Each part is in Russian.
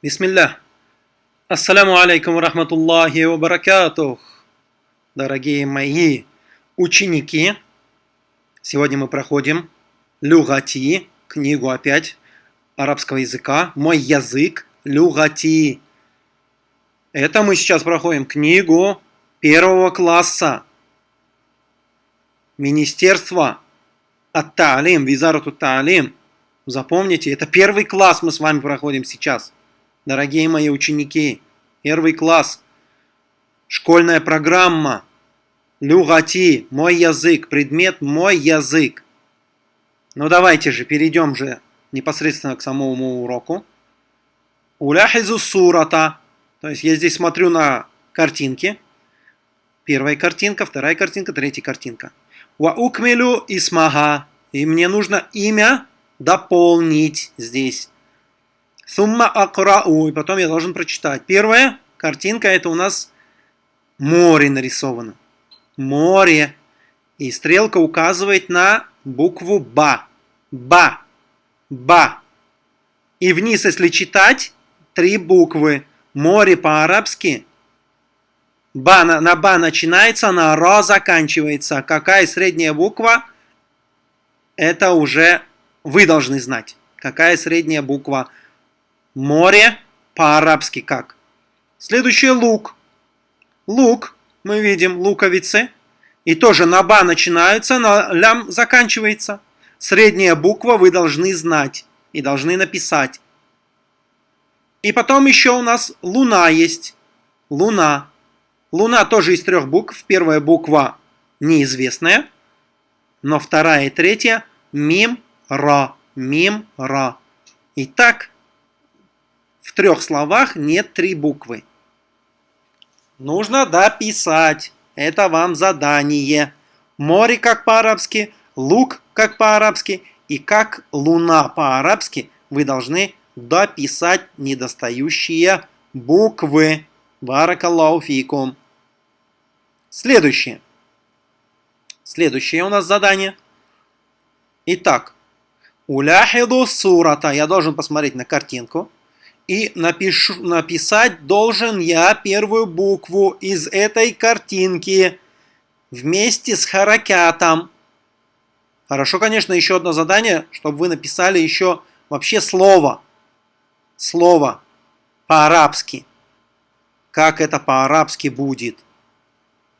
Бисмилля. Ассаляму алейкум рахматуллахи ва баракатух. Дорогие мои ученики, сегодня мы проходим Люгати, книгу опять арабского языка, мой язык, Люгати. Это мы сейчас проходим книгу первого класса. Министерство Ат-Таалим, Визарату Таалим. Запомните, это первый класс мы с вами проходим сейчас. Дорогие мои ученики, первый класс, школьная программа, люгати, мой язык, предмет мой язык. Ну давайте же, перейдем же непосредственно к самому уроку. Уляхизу сурата, то есть я здесь смотрю на картинки. Первая картинка, вторая картинка, третья картинка. Ва укмилю исмага, и мне нужно имя дополнить здесь. Сумма акрау. И потом я должен прочитать. Первая картинка это у нас море нарисовано. Море. И стрелка указывает на букву Ба. Ба. Ба. И вниз, если читать, три буквы. Море по-арабски. Ба на, на Ба начинается, на Ра заканчивается. Какая средняя буква? Это уже вы должны знать. Какая средняя буква? Море по-арабски как? Следующее лук. Лук, мы видим, луковицы. И тоже на ба начинаются, на лям заканчивается. Средняя буква вы должны знать и должны написать. И потом еще у нас луна есть. Луна. Луна тоже из трех букв. Первая буква неизвестная. Но вторая и третья мим, ра. Мим, ра. Итак, в трех словах нет три буквы. Нужно дописать. Это вам задание. Море как по-арабски, лук как по-арабски и как луна по-арабски вы должны дописать недостающие буквы. Баракаллаху. Следующее. Следующее у нас задание. Итак, уляхиду сурата. Я должен посмотреть на картинку. И напишу, написать должен я первую букву из этой картинки вместе с харакятом. Хорошо, конечно, еще одно задание, чтобы вы написали еще вообще слово. Слово по-арабски. Как это по-арабски будет.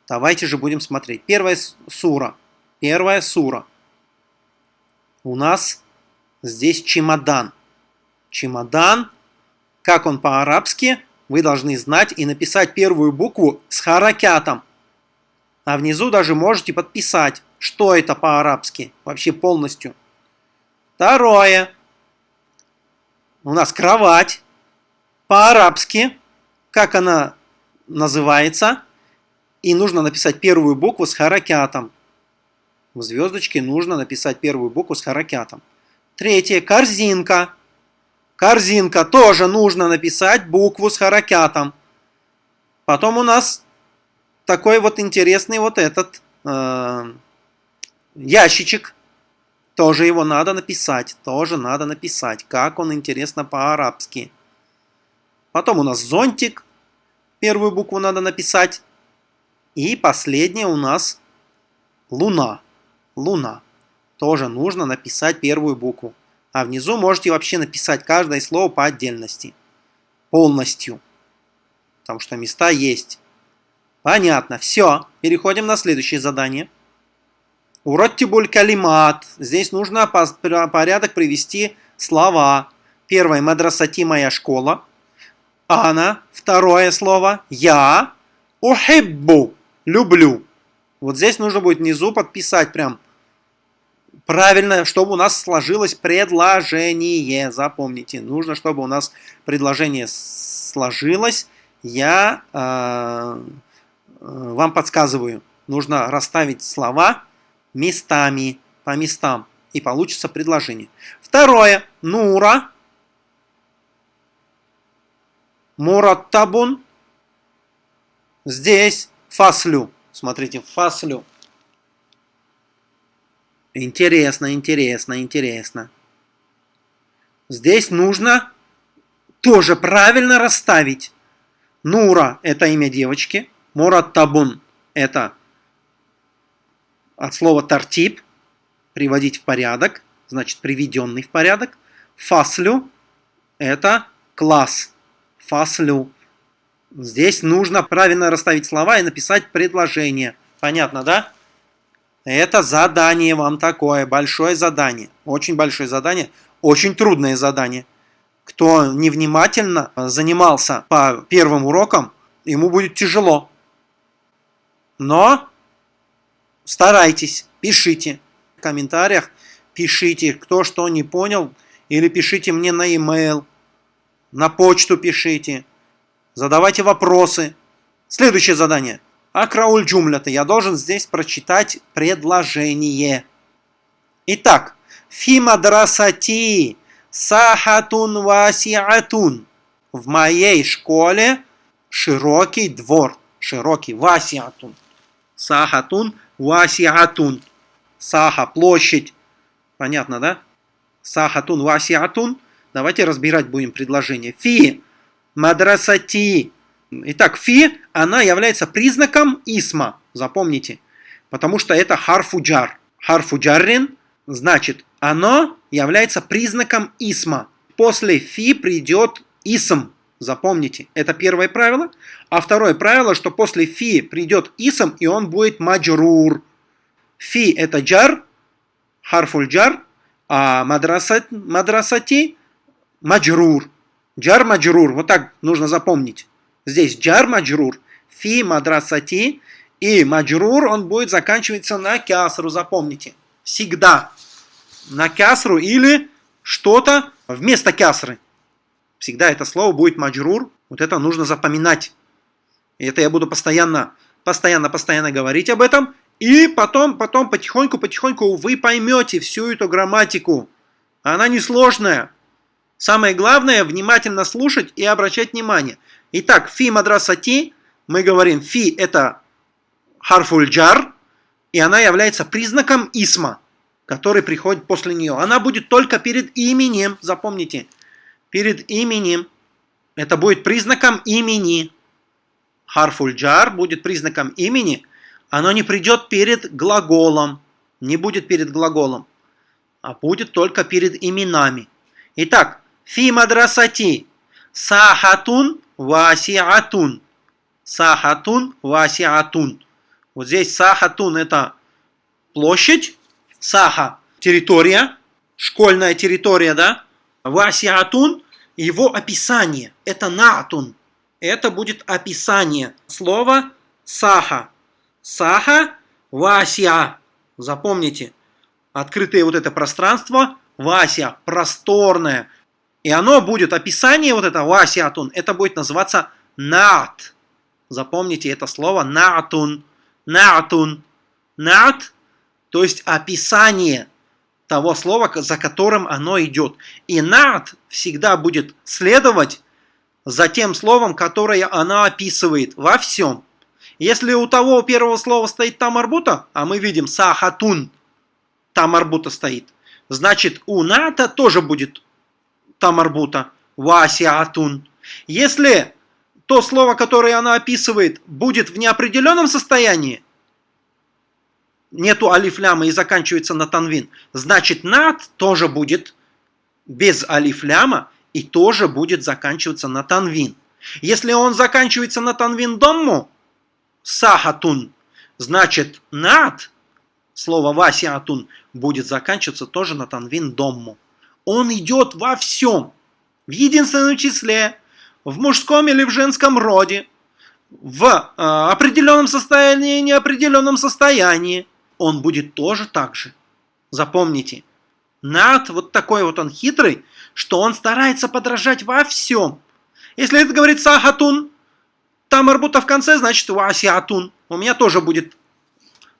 Давайте же будем смотреть. Первая сура. Первая сура. У нас здесь чемодан. Чемодан как он по-арабски, вы должны знать и написать первую букву с харакятом. А внизу даже можете подписать, что это по-арабски, вообще полностью. Второе. У нас кровать. По-арабски, как она называется. И нужно написать первую букву с харакятом. В звездочке нужно написать первую букву с харакятом. Третье. Корзинка. Корзинка тоже нужно написать букву с харакятом. Потом у нас такой вот интересный вот этот э, ящичек. Тоже его надо написать. Тоже надо написать. Как он интересно по-арабски. Потом у нас зонтик. Первую букву надо написать. И последнее у нас луна. Луна. Тоже нужно написать первую букву. А внизу можете вообще написать каждое слово по отдельности. Полностью. Потому что места есть. Понятно. Все. Переходим на следующее задание. Уроттибуль калимат. Здесь нужно по порядок привести слова. Первое. Мадрасати моя школа. Ана. Второе слово. Я. Ухиббу. Люблю. Вот здесь нужно будет внизу подписать прям правильно, чтобы у нас сложилось предложение. Запомните, нужно, чтобы у нас предложение сложилось. Я э, э, вам подсказываю. Нужно расставить слова местами, по местам. И получится предложение. Второе. Нура. Мураттабун. Здесь фаслю. Смотрите, фаслю. Интересно, интересно, интересно. Здесь нужно тоже правильно расставить. Нура – это имя девочки. Мураттабун – это от слова тартиб – приводить в порядок, значит приведенный в порядок. Фаслю – это класс. Фаслю. Здесь нужно правильно расставить слова и написать предложение. Понятно, да? Это задание вам такое, большое задание. Очень большое задание, очень трудное задание. Кто невнимательно занимался по первым урокам, ему будет тяжело. Но старайтесь, пишите в комментариях, пишите, кто что не понял, или пишите мне на e-mail, на почту пишите, задавайте вопросы. Следующее задание – Акрауль джумлята. Я должен здесь прочитать предложение. Итак, фи мадрасати сахатун васиатун. В моей школе широкий двор. Широкий васиатун. Сахатун васиатун. Саха, площадь. Понятно, да? Сахатун васиатун. Давайте разбирать будем предложение. Фи мадрасати Итак, фи, она является признаком исма, запомните, потому что это харфуджар. Харфуджаррин, значит, оно является признаком исма. После фи придет исм, запомните, это первое правило. А второе правило, что после фи придет исм, и он будет маджрур. Фи это джар, харфульджар, а мадрасати, маджрур. Джар маджрур, вот так нужно запомнить. Здесь джар маджрур, фи мадрасати, и маджрур он будет заканчиваться на кясру, запомните. Всегда на кясру или что-то вместо кясры. Всегда это слово будет маджрур. Вот это нужно запоминать. И это я буду постоянно, постоянно, постоянно говорить об этом. И потом, потом потихоньку, потихоньку вы поймете всю эту грамматику. Она несложная. Самое главное, внимательно слушать и обращать внимание. Итак, фи мадрасати, мы говорим, фи это харфуль джар, и она является признаком исма, который приходит после нее. Она будет только перед именем, запомните, перед именем. Это будет признаком имени. Харфуль джар будет признаком имени, оно не придет перед глаголом, не будет перед глаголом, а будет только перед именами. Итак, фи мадрасати сахатун васиатун. Сахатун васиатун. Вот здесь сахатун это площадь, саха территория, школьная территория, да? Васиатун его описание, это наатун. Это будет описание слова саха. Саха васиа. Запомните, открытое вот это пространство, вася, просторное, и оно будет, описание вот этого васиатун, это будет называться наат. Запомните это слово наатун. Наатун. Наат, то есть описание того слова, за которым оно идет. И наат всегда будет следовать за тем словом, которое она описывает во всем. Если у того первого слова стоит тамарбута, а мы видим сахатун, тамарбута стоит, значит у ната тоже будет тамарбута, васиатун. Если то слово, которое она описывает, будет в неопределенном состоянии, нету алифляма и заканчивается на танвин, значит над тоже будет без алифляма и тоже будет заканчиваться на танвин. Если он заканчивается на танвин домму, сахатун, значит над, слово васиатун, будет заканчиваться тоже на танвин домму. Он идет во всем. В единственном числе, в мужском или в женском роде, в э, определенном состоянии неопределенном состоянии. Он будет тоже так же. Запомните. Над вот такой вот он хитрый, что он старается подражать во всем. Если это говорит сахатун, там арбута в конце, значит васиатун. У меня тоже будет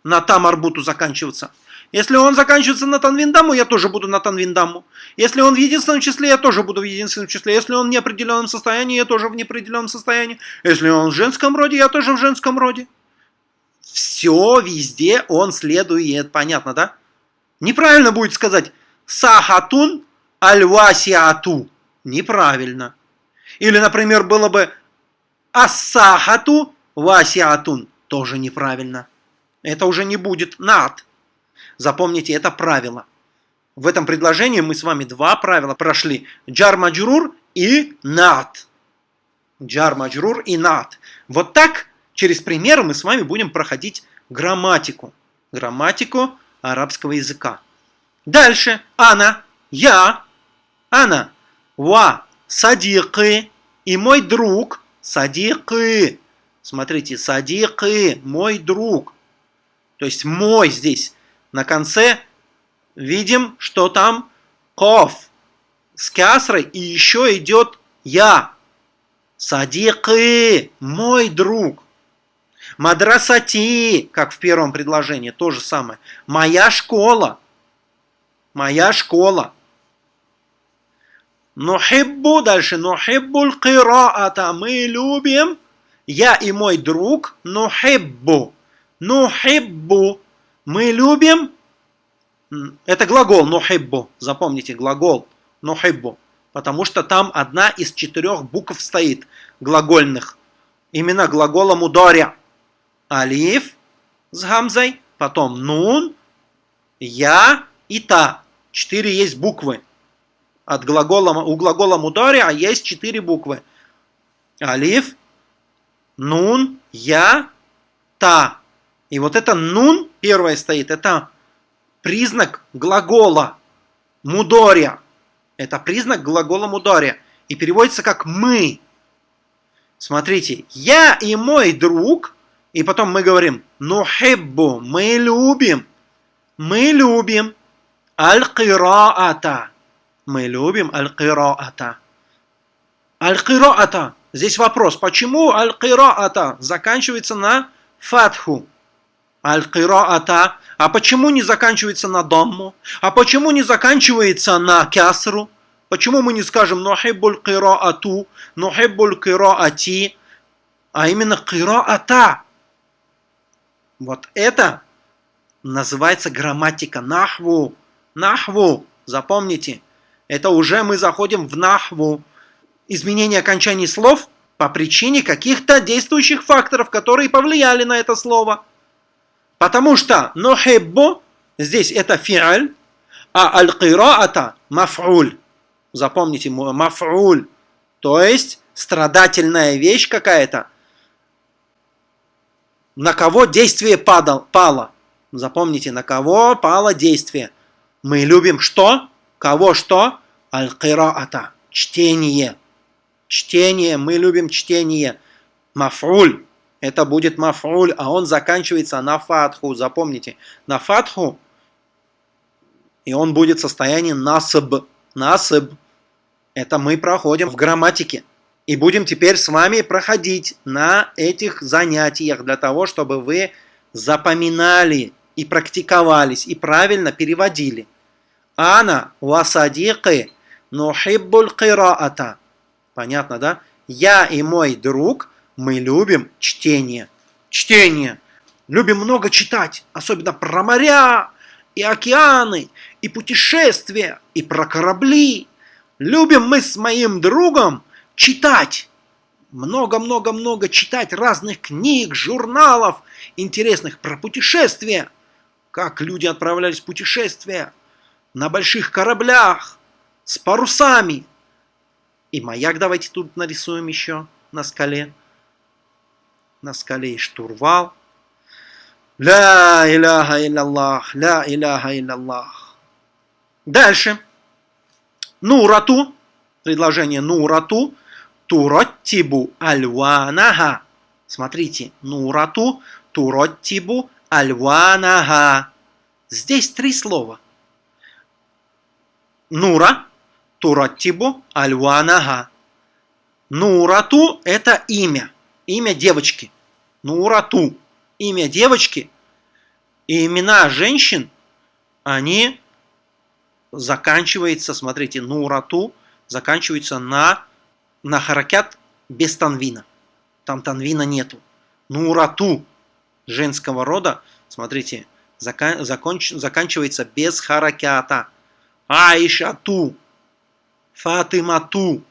на там арбуту заканчиваться. Если он заканчивается на танвиндаму, я тоже буду на танвиндаму. Если он в единственном числе, я тоже буду в единственном числе. Если он в неопределенном состоянии, я тоже в неопределенном состоянии. Если он в женском роде, я тоже в женском роде. Все везде он следует. Понятно, да? Неправильно будет сказать сахатун альвасиату. Неправильно. Или, например, было бы ассахату васиатун. Тоже неправильно. Это уже не будет над. Запомните, это правило. В этом предложении мы с вами два правила прошли. Джар маджрур и над. Джар маджрур и над. Вот так через примеры мы с вами будем проходить грамматику. Грамматику арабского языка. Дальше. Ана. Я. Ана. Ва. Садикы. И мой друг. Садикы. Смотрите, садикы. Мой друг. То есть мой здесь. На конце видим, что там ков с кясрой и еще идет я. Садикы, мой друг. Мадрасати, как в первом предложении, то же самое. Моя школа. Моя школа. Нухиббу, дальше, нухиббуль кираата. Мы любим, я и мой друг, нухиббу. Нухиббу. Мы любим, это глагол нухиббу. Запомните, глагол нухиббу. Потому что там одна из четырех букв стоит, глагольных. Именно глагола мударя. Алиф с гамзой, потом нун, я и та. Четыре есть буквы. От глагола, у глагола мударя есть четыре буквы. Алиф, нун, я, та. И вот это нун первое стоит, это признак глагола мудоря. Это признак глагола мудоря. И переводится как «мы». Смотрите, я и мой друг, и потом мы говорим «нухиббу», мы любим, мы любим аль-кираата. Мы любим аль-кираата. Аль-кираата. Здесь вопрос, почему аль-кираата заканчивается на фатху? Аль-кираата. А почему не заканчивается на дамму? А почему не заканчивается на кясру? Почему мы не скажем нухиббуль кираату, нухиббуль кираати, а именно кираата? Вот это называется грамматика нахву. Нахву, запомните, это уже мы заходим в нахву. Изменение окончаний слов по причине каких-то действующих факторов, которые повлияли на это слово – Потому что нухиббу здесь это фиаль, а аль-кираата маф'уль. Запомните, маф'уль. То есть страдательная вещь какая-то. На кого действие падал, пало. Запомните, на кого пало действие. Мы любим что? Кого что? Аль-кираата. Чтение. Чтение. Мы любим чтение. Маф'уль это будет мафруль, а он заканчивается на фатху. Запомните, на фатху, и он будет в состоянии насыб. Насыб. Это мы проходим в грамматике. И будем теперь с вами проходить на этих занятиях для того, чтобы вы запоминали и практиковались, и правильно переводили. Ана васадикы нухиббуль кираата. Понятно, да? Я и мой друг – мы любим чтение. Чтение. Любим много читать, особенно про моря и океаны, и путешествия, и про корабли. Любим мы с моим другом читать. Много-много-много читать разных книг, журналов, интересных про путешествия. Как люди отправлялись в путешествия на больших кораблях, с парусами. И маяк давайте тут нарисуем еще на скале на скале и штурвал. Ля иляха илляллах, ля иляха илляллах. Дальше. Нурату, предложение нурату, туроттибу альванага. Смотрите, нурату, туроттибу альванага. Здесь три слова. Нура, туроттибу альванага. Нурату – это имя имя девочки. Нурату. Имя девочки. И имена женщин, они заканчиваются, смотрите, Нурату заканчиваются на, на харакят без танвина. Там танвина нету. Нурату женского рода, смотрите, закан, законч, заканчивается без харакята. Аишату, Фатимату,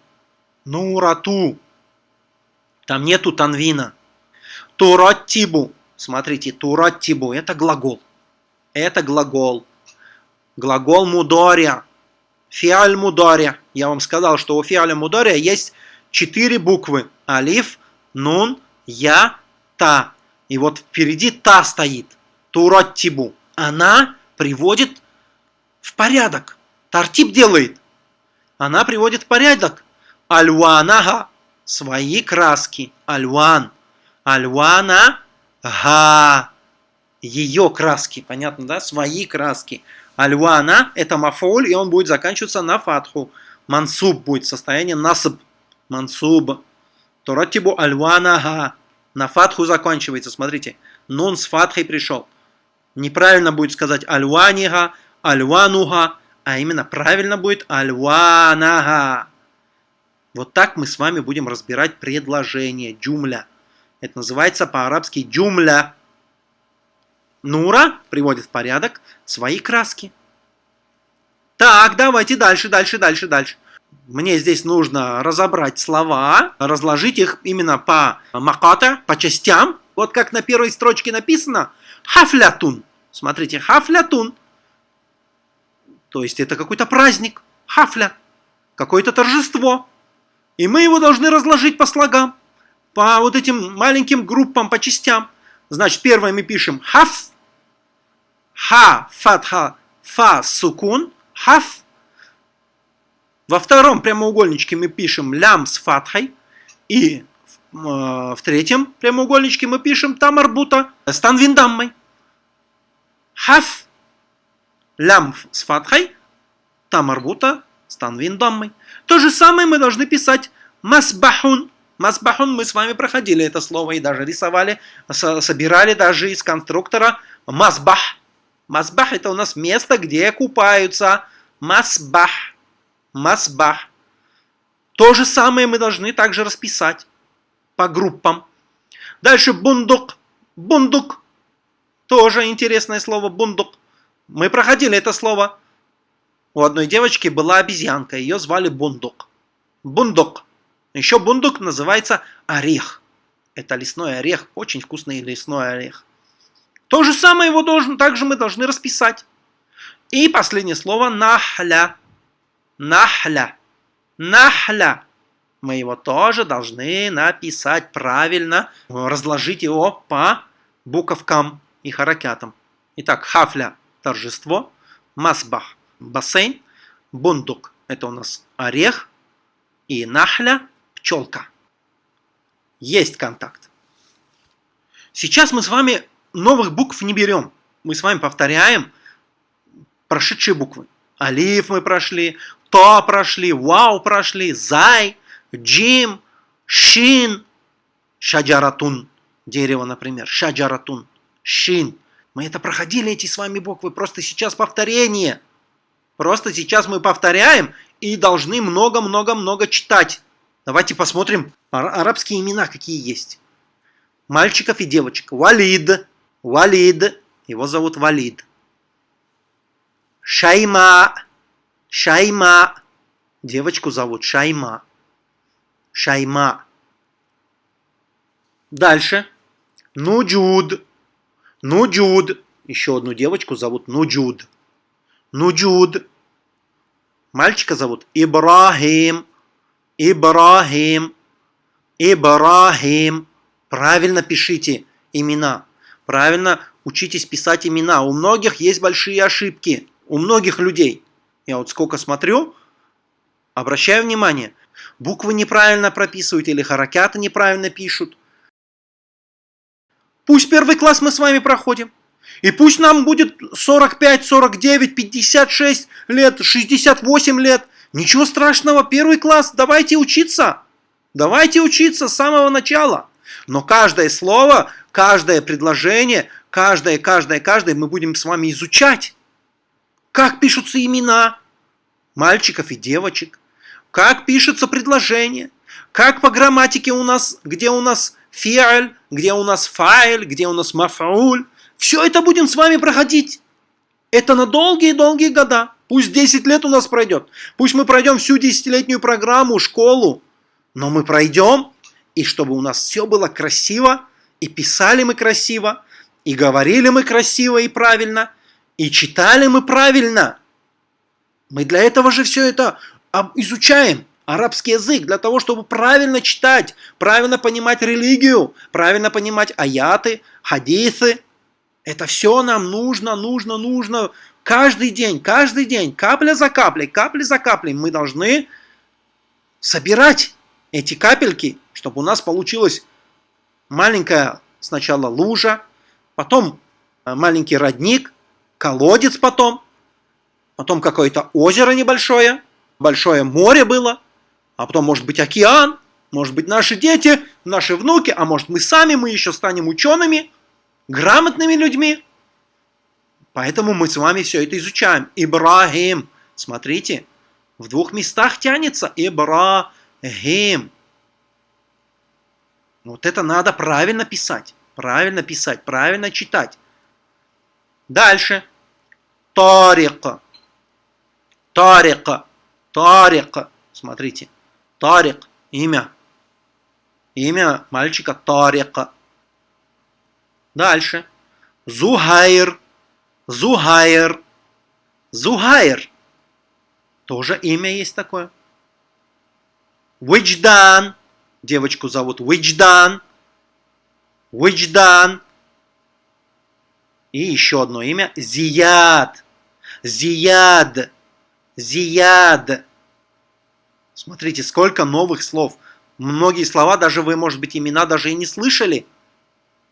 Нурату. Там нету танвина. Тураттибу. Смотрите, тураттибу – это глагол. Это глагол. Глагол мудоря. Фиаль мудоря. Я вам сказал, что у фиаля мудоря есть четыре буквы. Алиф, нун, я, та. И вот впереди та стоит. Тураттибу. Она приводит в порядок. Тартип делает. Она приводит в порядок. Альванага. Свои краски. Альван. Альвана. Га. Ее краски. Понятно, да? Свои краски. Альвана – это мафуль, и он будет заканчиваться на фатху. Мансуб будет состояние насаб. Мансуб. Торатибу альванага. На фатху заканчивается. Смотрите. Нун с фатхой пришел. Неправильно будет сказать альванига, альвануга, а именно правильно будет альванага. Вот так мы с вами будем разбирать предложение джумля. Это называется по-арабски джумля. Нура приводит в порядок свои краски. Так, давайте дальше, дальше, дальше, дальше. Мне здесь нужно разобрать слова, разложить их именно по маката, по частям. Вот как на первой строчке написано хафлятун. Смотрите, хафлятун. То есть это какой-то праздник, хафля, какое-то торжество. И мы его должны разложить по слогам, по вот этим маленьким группам, по частям. Значит, первое мы пишем хаф, ха, фатха, фа, сукун, хаф. Во втором прямоугольничке мы пишем лям с фатхой. И э, в третьем прямоугольничке мы пишем тамарбута с танвиндаммой. Хаф, лям с фатхой, тамарбута с танвиндаммой. То же самое мы должны писать масбахун. Масбахун мы с вами проходили это слово и даже рисовали, собирали даже из конструктора масбах. Масбах это у нас место, где купаются. Масбах. Масбах. То же самое мы должны также расписать по группам. Дальше бундук. Бундук. Тоже интересное слово бундук. Мы проходили это слово. У одной девочки была обезьянка, ее звали Бундук. Бундук. Еще бундук называется орех. Это лесной орех, очень вкусный лесной орех. То же самое его должен, также мы должны расписать. И последнее слово нахля. Нахля. Нахля. Мы его тоже должны написать правильно, разложить его по буковкам и харакятам. Итак, хафля – торжество, масбах – бассейн, бундук – это у нас орех, и нахля – пчелка. Есть контакт. Сейчас мы с вами новых букв не берем. Мы с вами повторяем прошедшие буквы. Алиф мы прошли, то прошли, вау прошли, зай, джим, шин, шаджаратун. Дерево, например, шаджаратун, шин. Мы это проходили, эти с вами буквы, просто сейчас повторение. Просто сейчас мы повторяем и должны много-много-много читать. Давайте посмотрим арабские имена, какие есть. Мальчиков и девочек. Валид. Валид. Его зовут Валид. Шайма. Шайма. Девочку зовут Шайма. Шайма. Дальше. Нуджуд. Нуджуд. Еще одну девочку зовут Нуджуд. Нуджуд. Мальчика зовут Ибрахим. Ибрахим. Ибрахим. Правильно пишите имена. Правильно учитесь писать имена. У многих есть большие ошибки. У многих людей. Я вот сколько смотрю, обращаю внимание. Буквы неправильно прописывают или харакяты неправильно пишут. Пусть первый класс мы с вами проходим. И пусть нам будет 45, 49, 56 лет, 68 лет. Ничего страшного, первый класс, давайте учиться. Давайте учиться с самого начала. Но каждое слово, каждое предложение, каждое, каждое, каждое мы будем с вами изучать. Как пишутся имена мальчиков и девочек, как пишется предложение, как по грамматике у нас, где у нас фиаль, где у нас файль, где у нас мафауль. Все это будем с вами проходить. Это на долгие-долгие года. Пусть 10 лет у нас пройдет. Пусть мы пройдем всю десятилетнюю программу, школу. Но мы пройдем, и чтобы у нас все было красиво, и писали мы красиво, и говорили мы красиво и правильно, и читали мы правильно. Мы для этого же все это изучаем арабский язык для того, чтобы правильно читать, правильно понимать религию, правильно понимать аяты, хадисы. Это все нам нужно, нужно, нужно. Каждый день, каждый день, капля за каплей, капля за каплей мы должны собирать эти капельки, чтобы у нас получилась маленькая сначала лужа, потом э, маленький родник, колодец потом, потом какое-то озеро небольшое, большое море было – а потом может быть океан, может быть наши дети, наши внуки, а может мы сами, мы еще станем учеными, грамотными людьми. Поэтому мы с вами все это изучаем. Ибрахим. Смотрите, в двух местах тянется Ибрахим. Вот это надо правильно писать. Правильно писать, правильно читать. Дальше. Тарика. Тарика. Тарика. Смотрите. Тарик – имя. Имя мальчика Тарика. Дальше. Зухайр. Зухайр. Зухайр. Тоже имя есть такое. Уидждан. Девочку зовут Уидждан. Уидждан. И еще одно имя. Зияд. Зияд. Зияд. Смотрите, сколько новых слов. Многие слова, даже вы, может быть, имена даже и не слышали.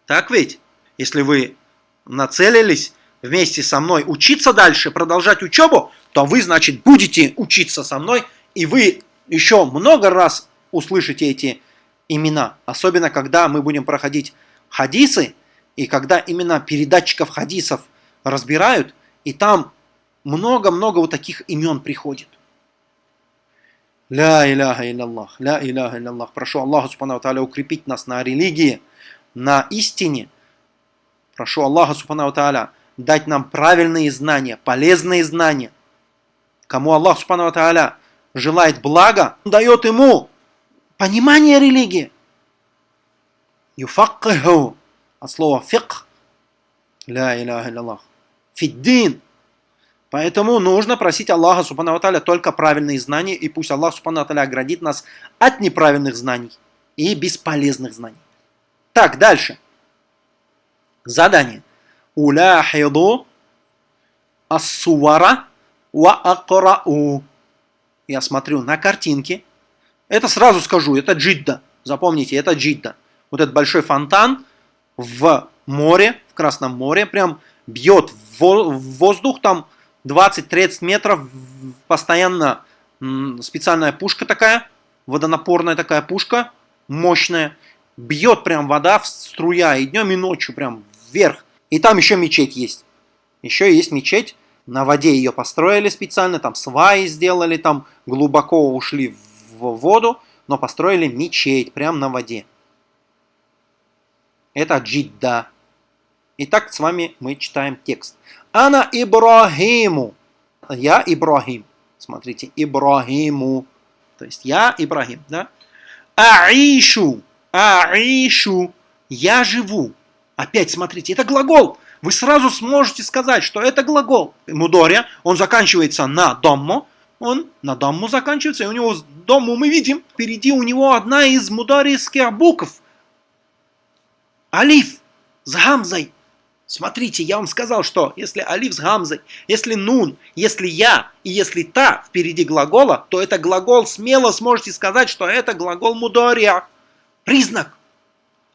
Так ведь? Если вы нацелились вместе со мной учиться дальше, продолжать учебу, то вы, значит, будете учиться со мной, и вы еще много раз услышите эти имена. Особенно, когда мы будем проходить хадисы, и когда именно передатчиков хадисов разбирают, и там много-много вот таких имен приходит. Ля иляха илляллах, ля иляха илляллах. Прошу Аллаха Субхану Тааля укрепить нас на религии, на истине. Прошу Аллаха Субхану Тааля дать нам правильные знания, полезные знания. Кому Аллах Субхану Тааля желает блага, он дает ему понимание религии. Юфаккиху, от слова фикх, ля иляха илляллах, фиддин, Поэтому нужно просить Аллаха Субхану Аталя только правильные знания, и пусть Аллах Субхану Аталя оградит нас от неправильных знаний и бесполезных знаний. Так, дальше. Задание. Уляхиду ассувара ва акрау. Я смотрю на картинки. Это сразу скажу, это джидда. Запомните, это джидда. Вот этот большой фонтан в море, в Красном море, прям бьет в воздух, там 20-30 метров, постоянно специальная пушка такая, водонапорная такая пушка, мощная, бьет прям вода струя и днем, и ночью прям вверх. И там еще мечеть есть. Еще есть мечеть, на воде ее построили специально, там сваи сделали, там глубоко ушли в воду, но построили мечеть прямо на воде. Это Джидда. Итак, с вами мы читаем текст. Ана Ибрахиму. Я Ибрахим. Смотрите, Ибрахиму. То есть я Ибрахим, да? Аишу. Аишу. Я живу. Опять смотрите, это глагол. Вы сразу сможете сказать, что это глагол. Мудоря, он заканчивается на доммо. Он на домму заканчивается, и у него домму мы видим. Впереди у него одна из мударийских букв. Алиф с гамзой. Смотрите, я вам сказал, что если алиф с гамзой, если нун, если я и если та впереди глагола, то это глагол смело сможете сказать, что это глагол мудория. Признак.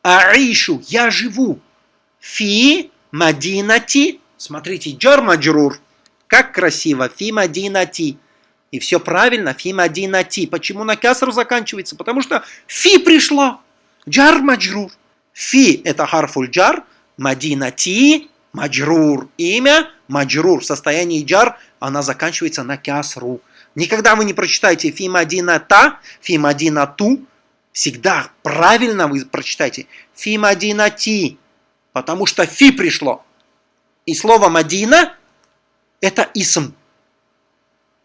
Аишу, я живу. Фи мадинати. Смотрите, джар маджрур. Как красиво. Фи мадинати. И все правильно. Фи мадинати. Почему на касру заканчивается? Потому что фи пришло. Джар маджрур. Фи это харфуль джар. Мадинати Маджрур. Имя Маджрур. В состоянии джар она заканчивается на кясру. Никогда вы не прочитаете фи мадината, фи мадинату. Всегда правильно вы прочитаете фи мадинати. Потому что фи пришло. И слово Мадина это исм.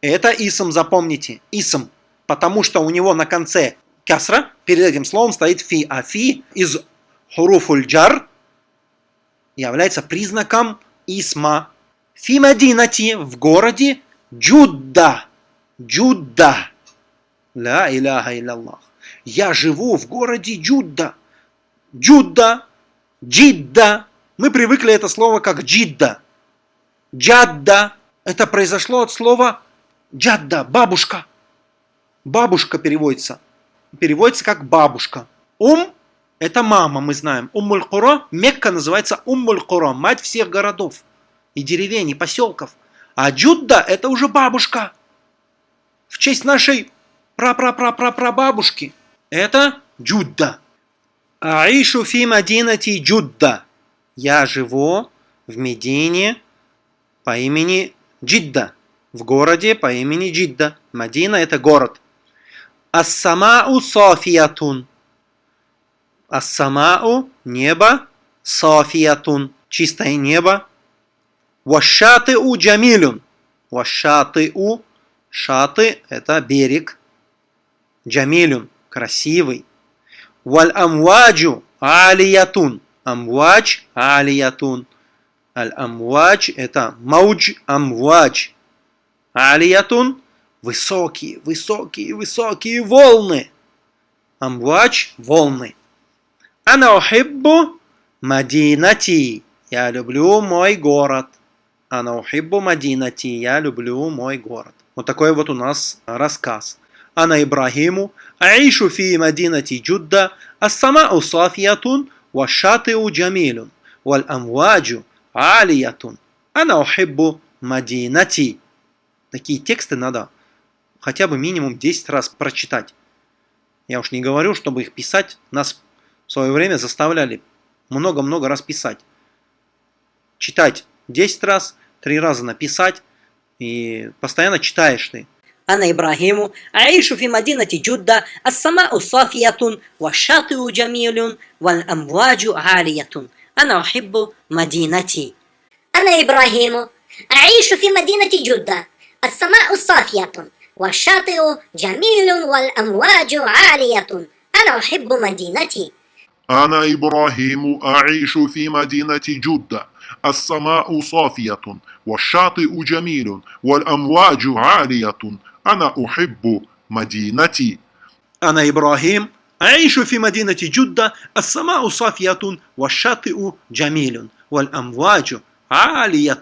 Это исм, запомните. Исм. Потому что у него на конце кясра, перед этим словом стоит фи, а фи из хуруфуль джар является признаком исма. Фи Мадинати в городе Джудда. Джудда. Ла иляха илляллах. Я живу в городе Джудда. Джудда. Джидда. Мы привыкли это слово как джидда. Джадда. Это произошло от слова джадда, бабушка. Бабушка переводится. Переводится как бабушка. Ум – это мама, мы знаем. Уммуль Куро, Мекка называется Уммуль Куро, мать всех городов и деревень, и поселков. А Джудда – это уже бабушка. В честь нашей пра-пра-пра-пра-пра-бабушки. Это Джудда. Аишу фи Мадинати Джудда. Я живу в Медине по имени Джидда. В городе по имени Джидда. Мадина – это город. Ас-самау софиятун. Ас-самау – небо. Софиятун – чистое небо. Вашаты-у джамилюн. Вашаты-у – шаты – это берег. Джамилюн – красивый. Валь амваджу алиятун. Амвадж алиятун. Аль амвадж это маудж амвадж. Алиятун высокие, высокие, высокие волны. Амвадж волны. Ана ухиббу мадинати. Я люблю мой город. Ана ухиббу мадинати. Я люблю мой город. Вот такой вот у нас рассказ. أنا إبراهيم أعيش في مدينة جدة السماء صافية والشاطئ جميل والأمواج عالية أنا أحب مدينتي Такие тексты надо хотя бы минимум 10 раз прочитать. Я уж не говорю, чтобы их писать. Нас в свое время заставляли много-много раз писать. Читать 10 раз, 3 раза написать. И постоянно читаешь ты. أنا إبراهيم أعيش في مدينة جدة السماء صافية والشاطئ جميل والأمواج عالية. أنا أحب مدينتي. أنا إبراهيم أعيش في مدينة جدة السماء صافية والشاطئ جميل والأمواج عالية. أنا أحب مدينتي. أنا إبراهيم أعيش في مدينة جدة السماء صافية والشاطئ جميل والأمواج عالية. أنا أحب مدينتي أنا إبراهيم أعيش في مدينة جدة السماء صافية والشاطئ جميل والأمواج عالية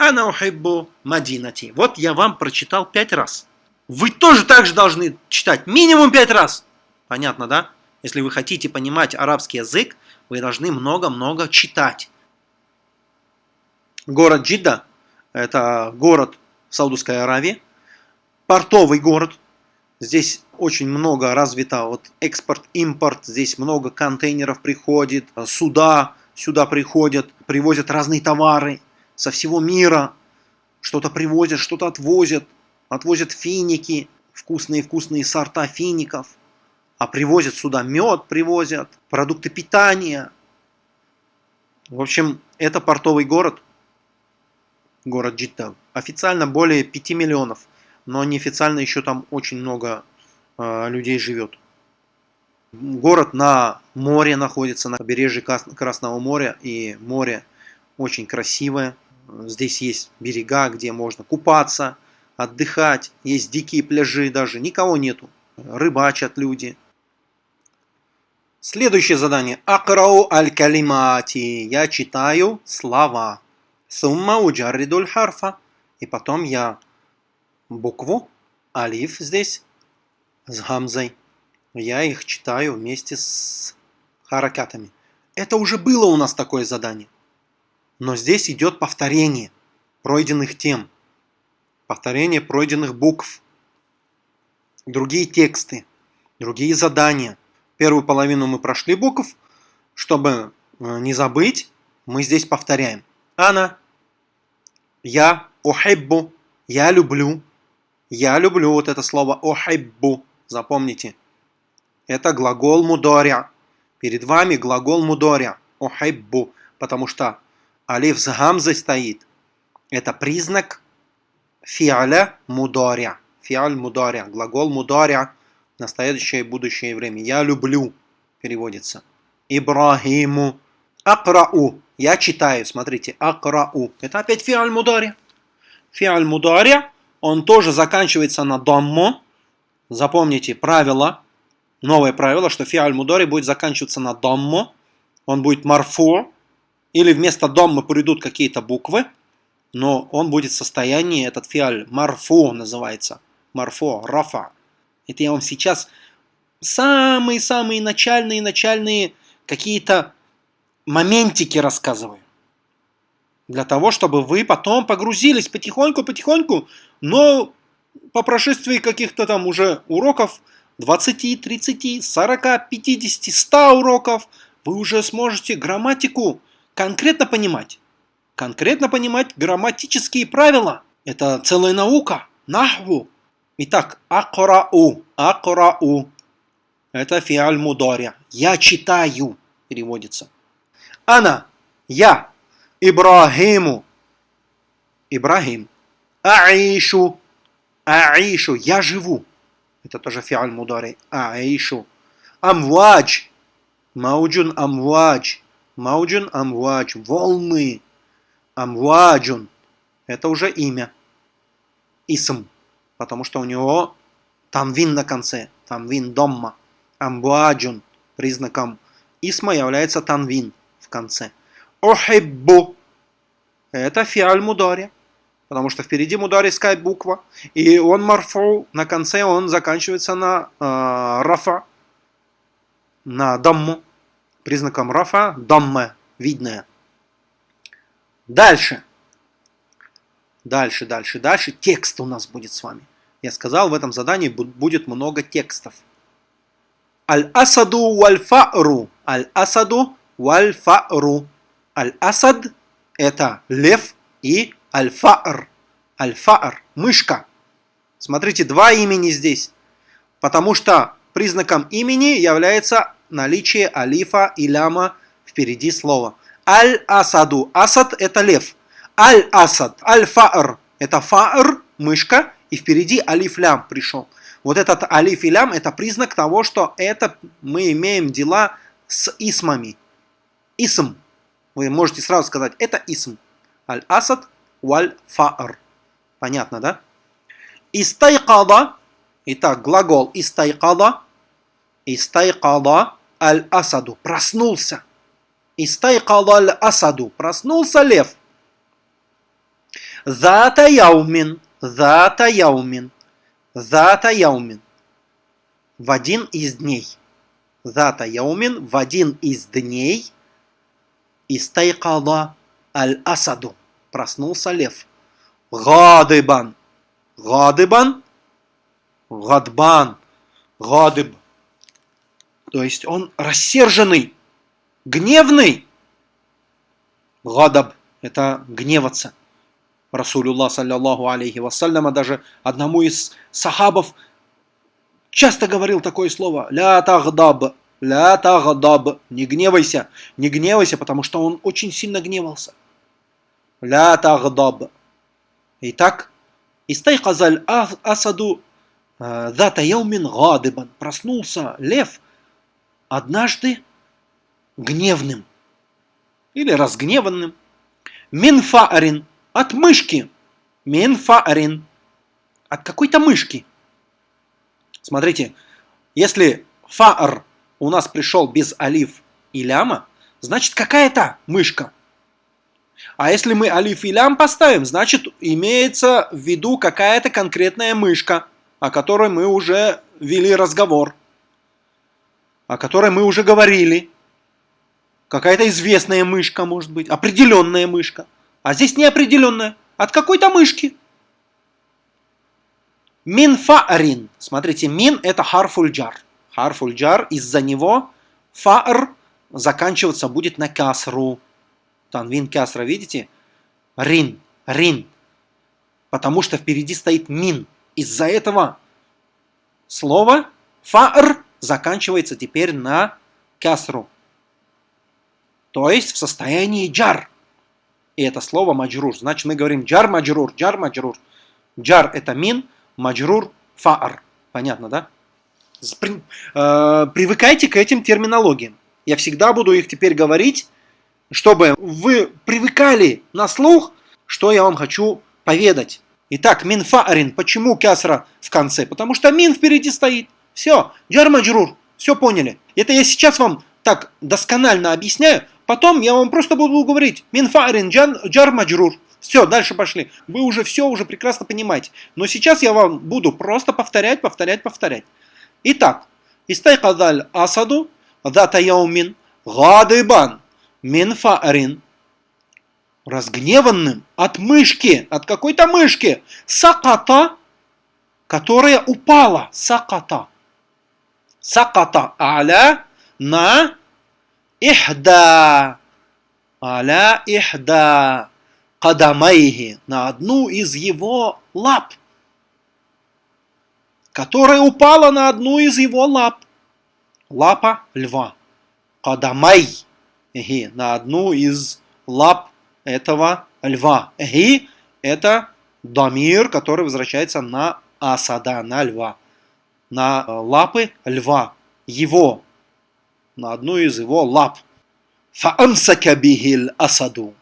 أنا أحب مدينتي Вот я вам прочитал пять раз. Вы тоже так же должны читать минимум пять раз. Понятно, да? Если вы хотите понимать арабский язык, вы должны много-много читать. Город Джидда – это город в Саудовской Аравии, портовый город. Здесь очень много развито вот экспорт, импорт. Здесь много контейнеров приходит, суда сюда приходят, привозят разные товары со всего мира. Что-то привозят, что-то отвозят. Отвозят финики, вкусные-вкусные сорта фиников. А привозят сюда мед, привозят, продукты питания. В общем, это портовый город, город Джидда. Официально более 5 миллионов но неофициально еще там очень много э, людей живет. Город на море находится, на побережье Красного моря, и море очень красивое. Здесь есть берега, где можно купаться, отдыхать, есть дикие пляжи даже, никого нету, рыбачат люди. Следующее задание. Акрау аль-калимати. Я читаю слова. Сумма уджарридуль харфа. И потом я букву алиф здесь с гамзой. Я их читаю вместе с харакатами. Это уже было у нас такое задание. Но здесь идет повторение пройденных тем. Повторение пройденных букв. Другие тексты. Другие задания. Первую половину мы прошли букв. Чтобы э, не забыть, мы здесь повторяем. Ана. Я. Охеббу. Я люблю. Я люблю вот это слово охайбу. Запомните. Это глагол мудоря. Перед вами глагол мудоря. Охайбу. Потому что алиф с гамзой стоит. Это признак фиаля мудоря. Фиаль мудоря. Глагол мудоря Настоящее и будущее время. Я люблю переводится. Ибрахиму. Акрау. Я читаю, смотрите. Акрау. Это опять фиаль мудари. Фиаль мудари, он тоже заканчивается на даммо. Запомните правило, новое правило, что фиаль мудари будет заканчиваться на даммо. Он будет марфу. Или вместо даммы придут какие-то буквы. Но он будет в состоянии, этот фиаль марфу называется. Марфу, рафа. Это я вам сейчас самые-самые начальные-начальные какие-то моментики рассказываю. Для того, чтобы вы потом погрузились потихоньку-потихоньку, но по прошествии каких-то там уже уроков 20, 30, 40, 50, 100 уроков, вы уже сможете грамматику конкретно понимать. Конкретно понимать грамматические правила. Это целая наука. Нахву. Итак, акрау. Акрау. Это фиаль мударя. Я читаю, переводится. Ана, я, Ибрахиму, Ибрахим, Аишу, Аишу, я живу. Это тоже фиаль мудари. Аишу. Амвадж, Мауджун амвадж, Мауджун амвадж, волны. Амваджун, это уже имя. Исм, потому что у него там вин на конце, там вин домма. Амбуаджун признаком исма является танвин в конце. Охиббу это фиаль мудари, потому что впереди мудариская буква, и он марфу, на конце он заканчивается на э, рафа, на дамму, признаком рафа, дамме, видное. Дальше. Дальше, дальше, дальше. Текст у нас будет с вами. Я сказал, в этом задании будет много текстов. Аль-Асаду валь-Фа'ру. Аль-Асаду валь-Фа'ру. Аль-Асад – это лев и аль-Фа'р. Аль-Фа'р – мышка. Смотрите, два имени здесь. Потому что признаком имени является наличие алифа и ляма впереди слова. Аль-Асаду. Асад – это лев. Аль-Асад. Аль-Фа'р – это фа'р, мышка, и впереди алиф-лям пришел. Вот этот алиф и лям это признак того, что это мы имеем дела с исмами. Исм. Вы можете сразу сказать, это исм. Аль-асад валь-фа'р. Понятно, да? Истайкада. Итак, глагол истайкада. Истайкада аль-асаду. Проснулся. Истайкада аль-асаду. Проснулся лев. Зата яумин. Зата яумин. Зата яумин. В один из дней. Зата яумин в один из дней. Истайкала аль-асаду. Проснулся лев. Гадыбан. Гадыбан. Гадбан. Гадыб. То есть он рассерженный, гневный. Гадаб – это гневаться. Расулюллах, саллиллаху алейхи вассаляма, даже одному из сахабов часто говорил такое слово «ля тагдаб», «ля тагдаб», «не гневайся», «не гневайся», потому что он очень сильно гневался. «Ля тагдаб». Итак, «Истайказаль асаду дата яумин гадыбан». Проснулся лев однажды гневным или разгневанным. Минфаарин от мышки. Мин фаарин. От какой-то мышки. Смотрите, если фаар у нас пришел без алиф и ляма, значит какая-то мышка. А если мы алиф и лям поставим, значит имеется в виду какая-то конкретная мышка, о которой мы уже вели разговор, о которой мы уже говорили. Какая-то известная мышка, может быть, определенная мышка. А здесь неопределенное. От какой-то мышки. Мин фаарин. Смотрите, мин это харфульджар. Харфульджар, из-за него фаар заканчиваться будет на касру. Танвин касра, видите? Рин, рин. Потому что впереди стоит мин. Из-за этого слово фаар заканчивается теперь на касру. То есть в состоянии джар и это слово маджрур. Значит, мы говорим джар маджрур, джар маджрур. Джар это мин, маджрур фаар. Понятно, да? Э, привыкайте к этим терминологиям. Я всегда буду их теперь говорить, чтобы вы привыкали на слух, что я вам хочу поведать. Итак, мин фаарин. Почему кясра в конце? Потому что мин впереди стоит. Все, джар Все поняли. Это я сейчас вам так досконально объясняю. Потом я вам просто буду говорить мин фаарин джар маджрур. Все, дальше пошли. Вы уже все уже прекрасно понимаете. Но сейчас я вам буду просто повторять, повторять, повторять. Итак, истайкадаль асаду дата яумин гадыбан мин фаарин разгневанным от мышки, от какой-то мышки, саката, которая упала, саката. Саката аля на ихда, аля ихда. Кадамайхи, на одну из его лап, которая упала на одну из его лап. Лапа льва. Кадамай, на одну из лап этого льва. Ги – это дамир, который возвращается на асада, на льва, на э, лапы льва, его, на одну из его лап. Фаамсака бихил асаду.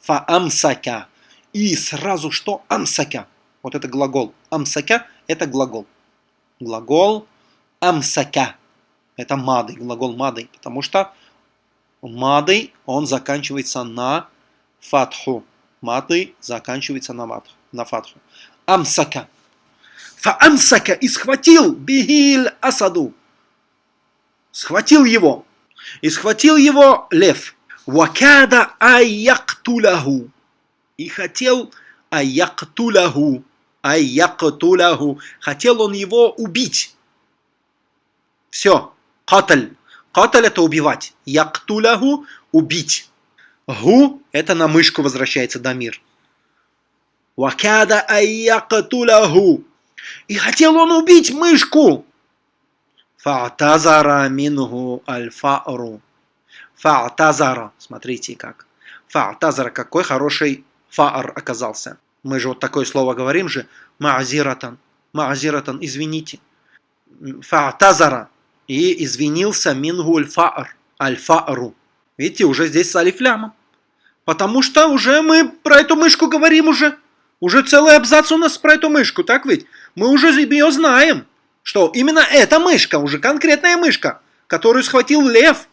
Фаамсака. И сразу что? Амсака. Вот это глагол. Амсака – это глагол. Глагол амсака. Это мады, глагол мады, потому что мады, он заканчивается на фатху. Маты заканчивается на, матху, на фатху. Амсака. Фаамсака и схватил бигиль асаду. Схватил его. И схватил его лев. Вакада аяктулаху. И хотел аяктулаху. Аяктулаху. Хотел он его убить. Все. Каталь. Каталь это убивать. Яктулаху убить. Гу – это на мышку возвращается Дамир. Вакада айякатулаху. И хотел он убить мышку. Фа'тазара мингу альфару. Фа'тазара. Смотрите как. Фа'тазара. Какой хороший фаар оказался. Мы же вот такое слово говорим же. Ма'зиратан. Ма'зиратан. Извините. Фа'тазара. И извинился мингу альфар. Альфару. Видите, уже здесь с алифлямом. Потому что уже мы про эту мышку говорим уже. Уже целый абзац у нас про эту мышку, так ведь? Мы уже ее знаем, что именно эта мышка, уже конкретная мышка, которую схватил лев.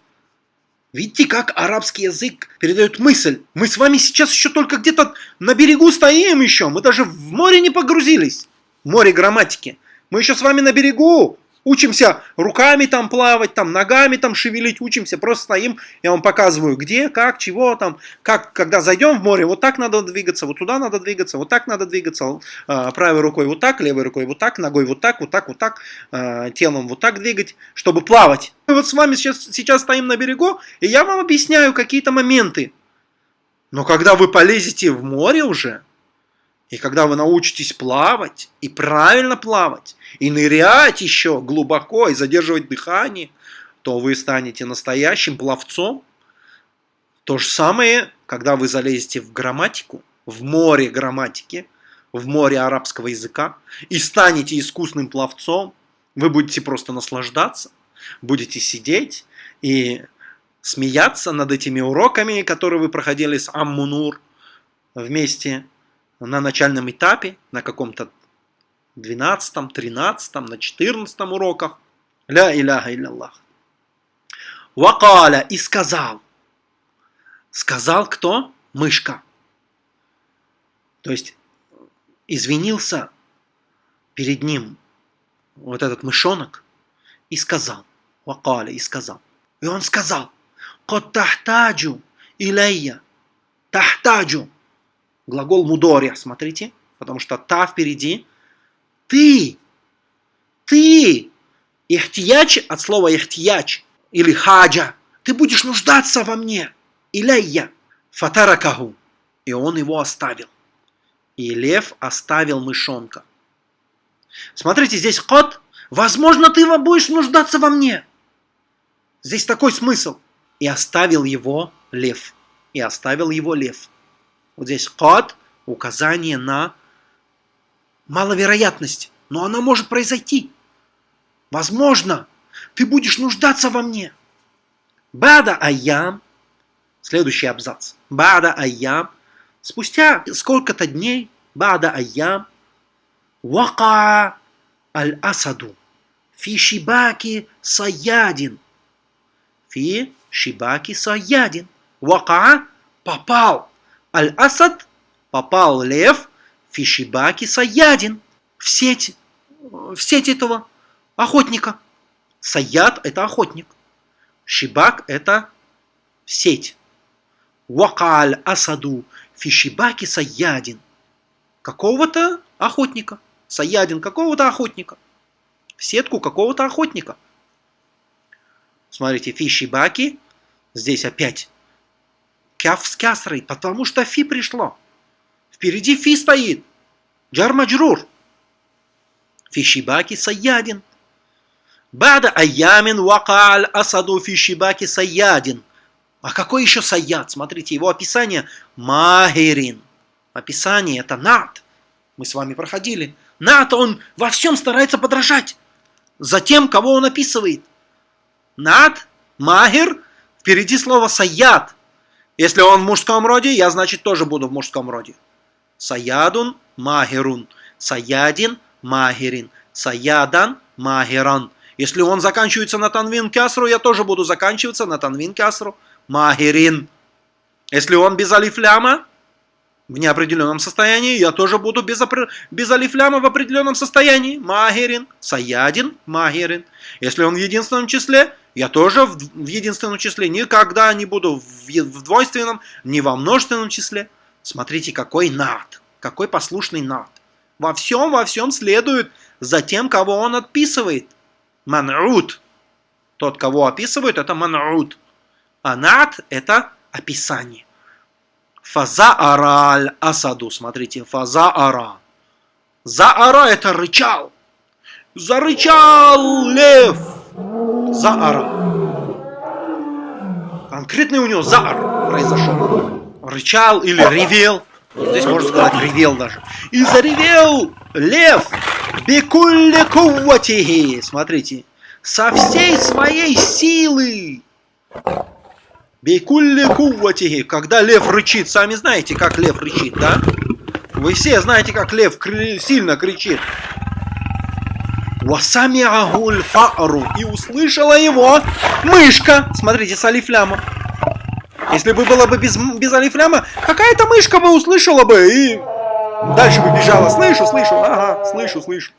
Видите, как арабский язык передает мысль. Мы с вами сейчас еще только где-то на берегу стоим еще. Мы даже в море не погрузились. Море грамматики. Мы еще с вами на берегу. Учимся руками там плавать, там ногами там шевелить, учимся, просто стоим, я вам показываю, где, как, чего там, как, когда зайдем в море, вот так надо двигаться, вот туда надо двигаться, вот так надо двигаться, э, правой рукой вот так, левой рукой вот так, ногой вот так, вот так, вот так, э, телом вот так двигать, чтобы плавать. Мы вот с вами сейчас, сейчас стоим на берегу, и я вам объясняю какие-то моменты. Но когда вы полезете в море уже, и когда вы научитесь плавать, и правильно плавать, и нырять еще глубоко, и задерживать дыхание, то вы станете настоящим пловцом. То же самое, когда вы залезете в грамматику, в море грамматики, в море арабского языка, и станете искусным пловцом, вы будете просто наслаждаться, будете сидеть и смеяться над этими уроками, которые вы проходили с Аммунур вместе на начальном этапе, на каком-то 12, 13, на 14 уроках. Ля иляха илляллах. Вакаля и сказал. Сказал кто? Мышка. То есть извинился перед ним вот этот мышонок и сказал. Вакаля и сказал. И он сказал. Кот тахтаджу илайя. Тахтаджу глагол мудоря, смотрите, потому что та впереди. Ты, ты, ихтияч от слова ихтияч или хаджа, ты будешь нуждаться во мне. Иляйя, фатаракаху. И он его оставил. И лев оставил мышонка. Смотрите, здесь кот. Возможно, ты будешь нуждаться во мне. Здесь такой смысл. И оставил его лев. И оставил его лев. Вот здесь кад – указание на маловероятность, но она может произойти. Возможно, ты будешь нуждаться во мне. Бада айям. Следующий абзац. Бада айям. Спустя сколько-то дней, бада айям, вака аль-асаду фи шибаки саядин. Фи шибаки саядин. Вака попал. Аль-асад попал лев фи шибаки саядин. В сеть, в сеть этого охотника. Саяд – это охотник. Шибак – это сеть. Вакаль асаду фишибаки саядин. Какого-то охотника. Саядин какого-то охотника. В сетку какого-то охотника. Смотрите, фишибаки. Здесь опять кяф с кясрой, потому что фи пришло. Впереди фи стоит. Джармаджрур. Фишибаки саядин. Бада аямин вакаль асаду фишибаки саядин. А какой еще саяд? Смотрите, его описание Магерин. Описание это над. Мы с вами проходили. Над, он во всем старается подражать за тем, кого он описывает. Над, Магер, впереди слово саяд. Если он в мужском роде, я, значит, тоже буду в мужском роде. Саядун, Магерун. Саядин, Магерин. Саядан, Магеран. Если он заканчивается на танвин кясру, я тоже буду заканчиваться на танвин кясру. Магерин. Если он без алифляма, в неопределенном состоянии, я тоже буду без, без алифляма в определенном состоянии. Магерин. Саядин. Магерин. Если он в единственном числе, я тоже в, в единственном числе. Никогда не буду в, в двойственном, ни во множественном числе. Смотрите, какой над. Какой послушный над. Во всем, во всем следует за тем, кого он отписывает. Ман'ут. Тот, кого описывают, это ман'ут. А над – это описание. Фазаара аль-асаду. Смотрите, фазаара. Заара – это рычал. Зарычал лев. Заара. Конкретный у него заар произошел. Рычал или ревел. Здесь можно сказать ревел даже. И заревел лев. Бекулле кувватихи. Смотрите. Со всей своей силы. Бейкулли кувватихи. Когда лев рычит. Сами знаете, как лев рычит, да? Вы все знаете, как лев кри сильно кричит. Васамиахуль фару. И услышала его мышка. Смотрите, с алифляма. Если бы было бы без, без алифляма, какая-то мышка бы услышала бы и дальше бы бежала. Слышу, слышу, ага, слышу, слышу.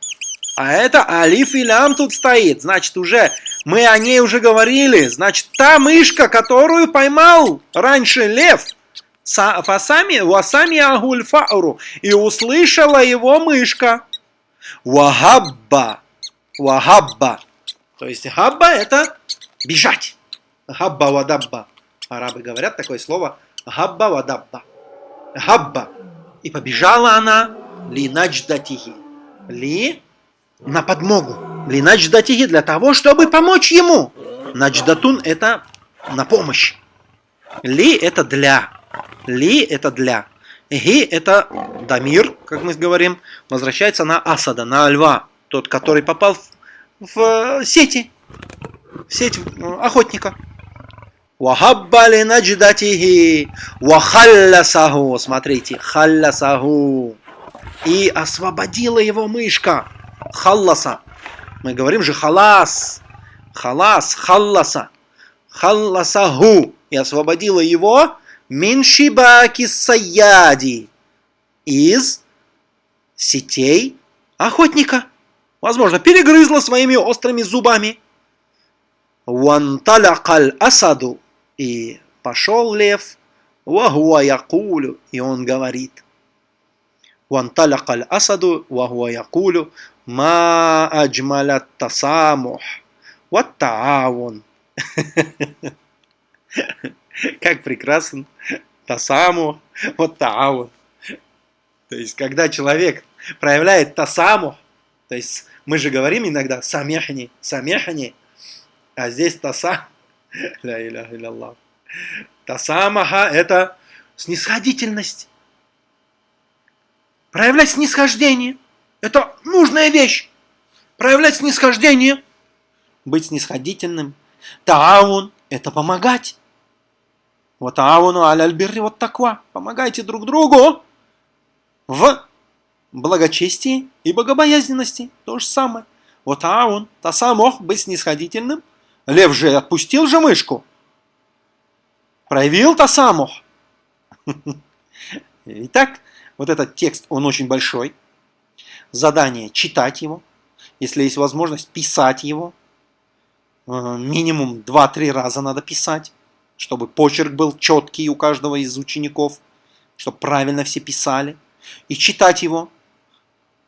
А это алиф и лям тут стоит. Значит, уже мы о ней уже говорили. Значит, та мышка, которую поймал раньше лев, фасами, васами агуль фауру, и услышала его мышка. Вахабба. Вахабба. То есть хабба это бежать. Хабба вадабба. Арабы говорят такое слово хабба вадабба. Хабба. И побежала она ли надждатихи. Ли на подмогу. Ли надждатихи для того, чтобы помочь ему. Надждатун это на помощь. Ли это для. Ли это для. Ги это дамир, как мы говорим, возвращается на асада, на льва. Тот, который попал в, в сети. В сеть охотника. Вахабба ли надждатихи. Вахаллясаху. Смотрите, халлясаху. И освободила его мышка халласа. Мы говорим же халас. Халас, халласа. Халласаху. И освободила его миншибаки саяди. Из сетей охотника. Возможно, перегрызла своими острыми зубами. Ванталякаль асаду. И пошел лев. Вахуа якулю. И он говорит. Ванталякаль асаду. Вахуа якулю. Ма аджмалят тасамух. Вот таавун. Как прекрасен тасаму, вот таавун. То есть, когда человек проявляет тасаму, то есть, мы же говорим иногда самехни, самехни, а здесь таса, ля иля илlallah. Тасамаха – это снисходительность. Проявлять снисхождение – это нужная вещь. Проявлять снисхождение быть снисходительным. Таавун – это помогать. Вот ауну аль-альбирри вот таква. Помогайте друг другу в благочестии и богобоязненности. То же самое. Вот аун, тасамох, быть снисходительным. Лев же отпустил же мышку. Проявил тасамох. Итак, вот этот текст, он очень большой. Задание читать его. Если есть возможность, писать его. Э, минимум 2-3 раза надо писать, чтобы почерк был четкий у каждого из учеников, чтобы правильно все писали. И читать его.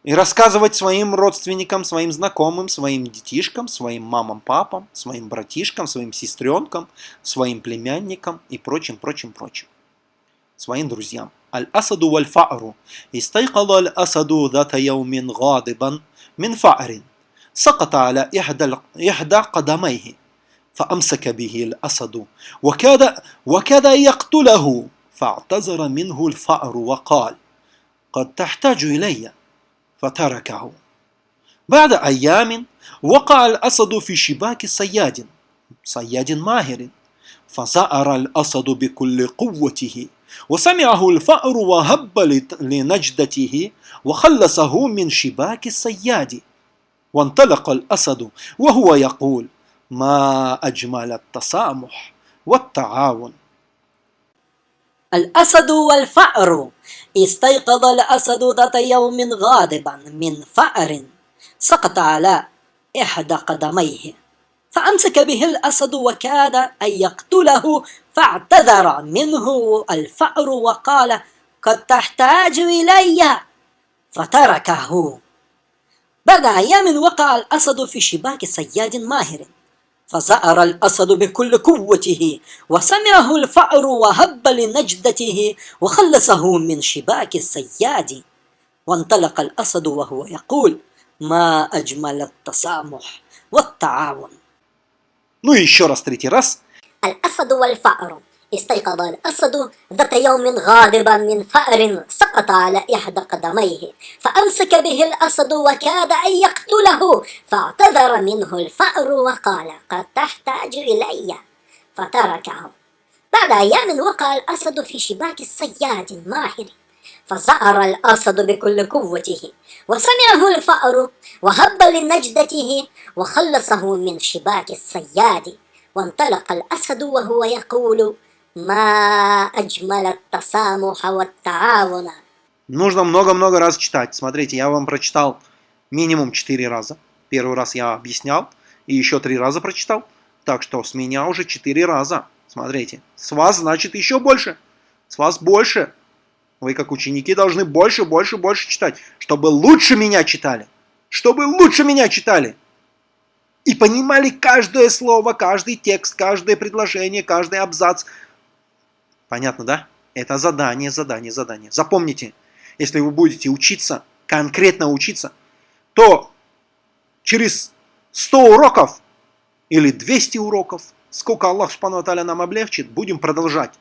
И рассказывать своим родственникам, своим знакомым, своим детишкам, своим мамам, папам, своим братишкам, своим сестренкам, своим племянникам и прочим, прочим, прочим. Своим друзьям. الأسد والفأر استيقظ الأسد ذات يوم غاضبا من فأر سقط على إحدى إحدى قدميه فأمسك به الأسد وكاد وكاد يقتله فاعتذر منه الفأر وقال قد تحتاج إلي فتركه بعد أيام وقع الأسد في شباك صياد صياد ماهر فزأر الأسد بكل قوته وسمعه الفأر وهب لنجدته وخلصه من شباك الصياد وانطلق الأسد وهو يقول ما أجمل التسامح والتعاون. الأسد والفأر استيقظ الأسد ذات يوم غاضبا من فأر سقط على إحدى قدميه فأمسك به الأسد وكاد أن يقتله فاعتذر منه الفأر وقال قد تحتاج إلي فتركه بعد أيام وقع الأسد في شباك صياد ماهر فزأر الأسد بكل قوته وسمعه الفأر وهب لنجدته وخلصه من شباك الصياد وانطلق الأسد وهو يقول ما أجمل التسامح والتعاون Ну и еще раз, третий раз. الأسد والفأر. استيقظ الأسد ذات يوم غاضبا من فأر سقط على إحدى قدميه. فأمسك به الأسد وكاد أن يقتله. فاعتذر منه الفأر وقال قد تحتاج إلي فتركه. بعد أيام وقع الأسد في شباك الصياد ماهر فزأر الأسد بكل قوته. وسمعه الفأر وهب لنجدته. وخلصه من شباك الصياد وانطلق الأسد وهو يقول ما أجمل التسامح والتعاون Нужно много-много раз читать. Смотрите, я вам прочитал минимум 4 раза. Первый раз я объяснял, и еще 3 раза прочитал. Так что с меня уже 4 раза. Смотрите, с вас значит еще больше. С вас больше. Вы как ученики должны больше, больше, больше читать. Чтобы лучше меня читали. Чтобы лучше меня читали. И понимали каждое слово, каждый текст, каждое предложение, каждый абзац. Понятно, да? Это задание, задание, задание. Запомните, если вы будете учиться, конкретно учиться, то через 100 уроков или 200 уроков, сколько Аллах Субхану нам облегчит, будем продолжать.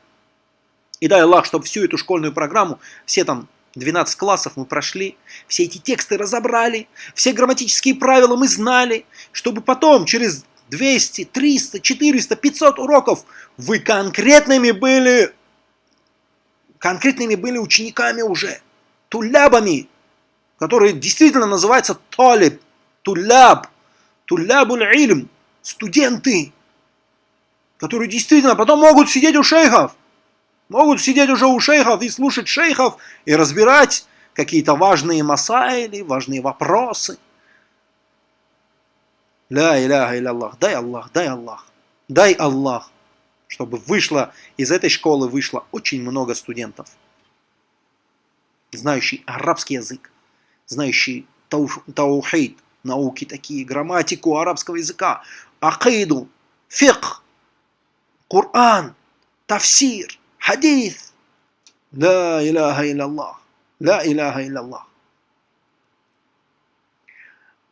И дай Аллах, чтобы всю эту школьную программу, все там 12 классов мы прошли, все эти тексты разобрали, все грамматические правила мы знали, чтобы потом через 200, 300, 400, 500 уроков вы конкретными были, конкретными были учениками уже, тулябами, которые действительно называются талиб, туляб, тулябуль ильм, студенты, которые действительно потом могут сидеть у шейхов, могут сидеть уже у шейхов и слушать шейхов и разбирать какие-то важные масайли, важные вопросы. Ля иляха Аллах, дай Аллах, дай Аллах, дай Аллах, чтобы вышло, из этой школы вышло очень много студентов, знающий арабский язык, знающий таухид, науки такие, грамматику арабского языка, акиду, фикх, Коран, тафсир, хадис. Ла иляха Аллах, ла иляха Аллах.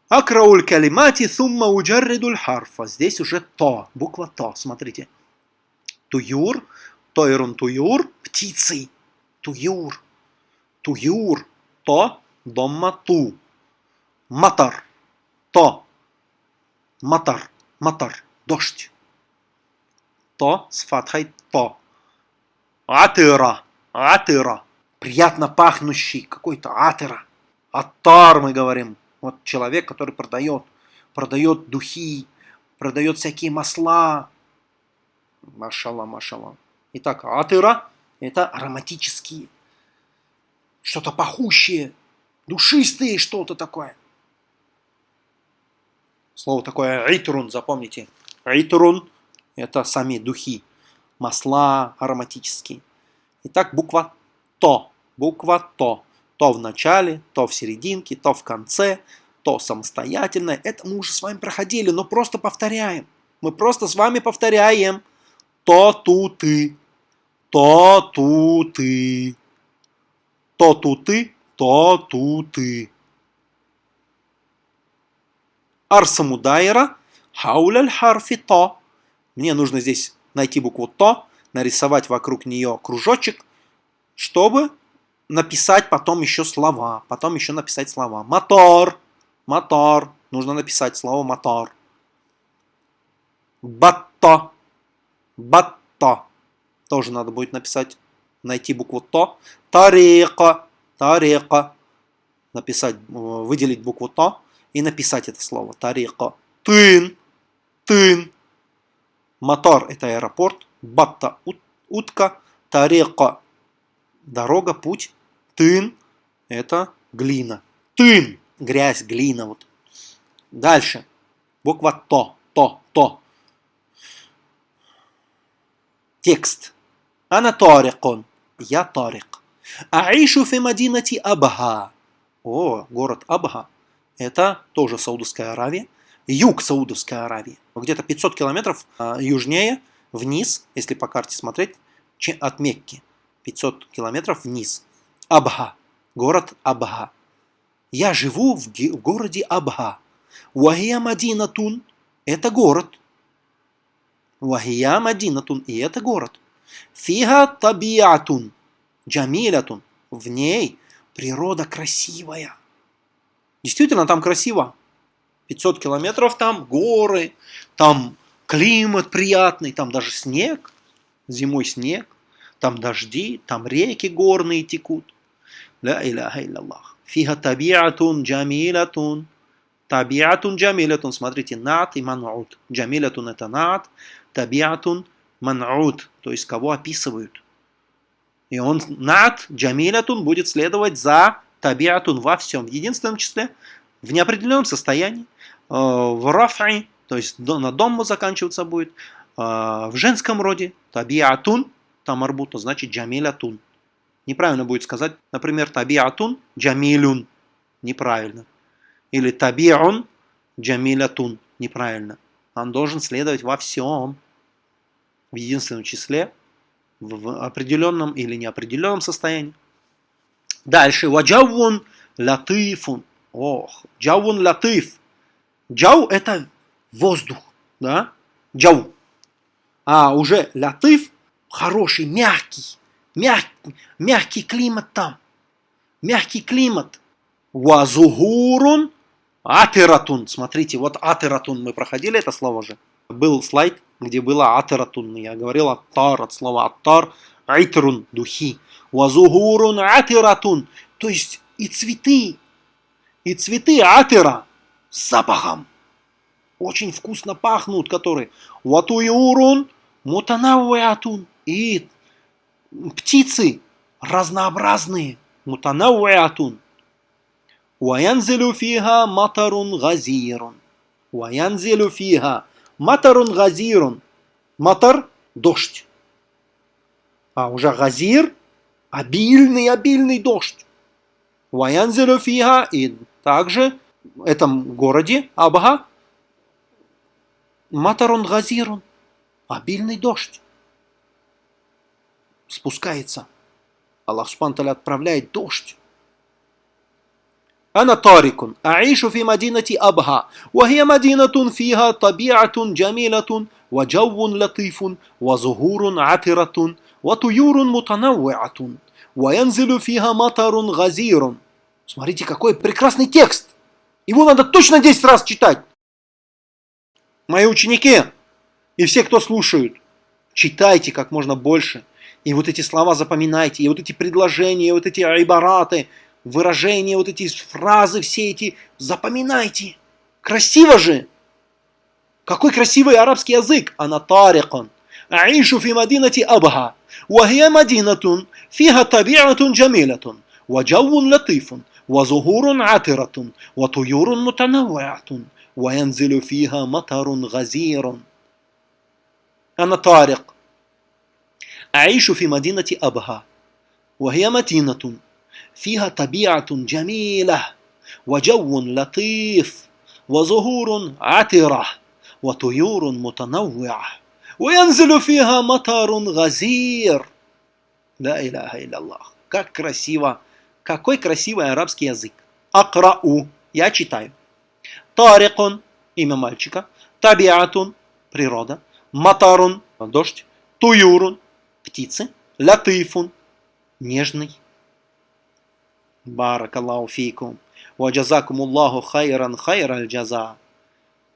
Акрауль калимати сумма уджарридуль харфа. Здесь уже то, буква то, смотрите. Туюр, тойрун туюр, птицы. Туюр, туюр, то, домма ту. Матар, то, матар, Матар. Дождь. То с фатхой то. Атыра. Атыра. Приятно пахнущий какой-то атыра. Аттар мы говорим. Вот человек, который продает, продает духи, продает всякие масла. Машалла, машалла. Итак, атыра – это ароматические, что-то пахущее, душистые что-то такое. Слово такое «итрун», запомните. «Итрун» – это сами духи, масла ароматические. Итак, буква «то». Буква «то». То в начале, то в серединке, то в конце, то самостоятельно. Это мы уже с вами проходили, но просто повторяем. Мы просто с вами повторяем. То, ту, ты. То, ту, ты. То, ту, ты. То, ту, ты. Арсамудайра. Хауляль харфи то. Мне нужно здесь найти букву то, нарисовать вокруг нее кружочек, чтобы написать потом еще слова. Потом еще написать слова. Мотор. Мотор. Нужно написать слово мотор. Батто. Батто. Тоже надо будет написать, найти букву то. Тарика. Тарика. Написать, выделить букву то и написать это слово. Тарика. Тын. Тын. Мотор это аэропорт. Батта утка. Тарика дорога, путь. Тын – это глина. Тын – грязь, глина. Вот. Дальше. Буква То. То. То. Текст. Ана тарикон. Я тарик. Аишу фи мадинати Абха. О, город Абха. Это тоже Саудовская Аравия. Юг Саудовской Аравии. Где-то 500 километров а, южнее, вниз, если по карте смотреть, от Мекки. 500 километров вниз. Абха. Город Абха. Я живу в, городе Абха. Вахия Мадинатун. Это город. Вахия Мадинатун. И это город. Фига табиатун. Джамилятун. В ней природа красивая. Действительно, там красиво. 500 километров там, горы, там климат приятный, там даже снег, зимой снег. Там дожди, там реки горные текут. Ла иляха илляллах. Фиха табиатун джамилатун. Табиатун джамилатун. Смотрите, нат и манут. Джамилатун это нат. Табиатун манут. То есть кого описывают. И он нат джамилатун будет следовать за табиатун во всем. В единственном числе, в неопределенном состоянии, э, в рафи, то есть на дому заканчиваться будет, э, в женском роде, табиатун, там арбута, значит джамилятун. Неправильно будет сказать, например, табиатун джамилюн. Неправильно. Или табиун джамилятун. Неправильно. Он должен следовать во всем. В единственном числе, в определенном или неопределенном состоянии. Дальше. Ваджавун латифун. Ох, джавун латиф. Джау это воздух. Да? Джау. А уже латиф хороший, мягкий, мягкий, мягкий климат там. Мягкий климат. Вазугурун атиратун. Смотрите, вот атиратун. Мы проходили это слово же. Был слайд, где было атиратун. Я говорил аттар от слова аттар. Айтрун, духи. Вазугурун атиратун. То есть и цветы, и цветы атира с запахом. Очень вкусно пахнут, которые. Ватуюрун мутанавуатун и птицы разнообразные. Мутанауатун. Ваянзилю фиха матарун газирун. Ваянзилю фиха матарун газирун. Матар – дождь. А уже газир – обильный, обильный дождь. Ваянзилю фиха и также в этом городе Абха матарун газирун. Обильный дождь спускается. Аллах Субхану отправляет дождь. أنا طارق أعيش في مدينة أبها وهي مدينة فيها طبيعة جميلة وجو لطيف وزهور عطرة وطيور متنوعة وينزل فيها مطر غزير Смотрите, какой прекрасный текст! Его надо точно 10 раз читать. мои ученики и все, кто слушают, читайте как можно больше. И вот эти слова запоминайте, и вот эти предложения, и вот эти айбараты, выражения, вот эти фразы, все эти запоминайте. Красиво же! Какой красивый арабский язык! Она тарикан. أعيش في مدينة أبها وهي مدينة فيها طبيعة جميلة وجو لطيف وزهور عطرة وطيور متنوعة وينزل فيها مطر غزير أنا طارق أعيش في مدينة أبها وهي مدينة فيها طبيعة جميلة وجو لطيف وزهور عطرة وطيور متنوعة وينزل فيها مطر غزير لا إله إلا الله как красиво какой красивый арабский язык акрау я читаю тарикун имя мальчика табиатун природа матарун дождь туюрун птицы латифун нежный بارك الله فيكم وجزاكم الله خيرا خير الجزاء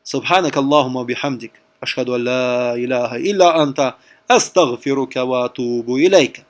سبحانك اللهم وبحمدك أشهد أن لا إله إلا أنت أستغفرك وأتوب إليك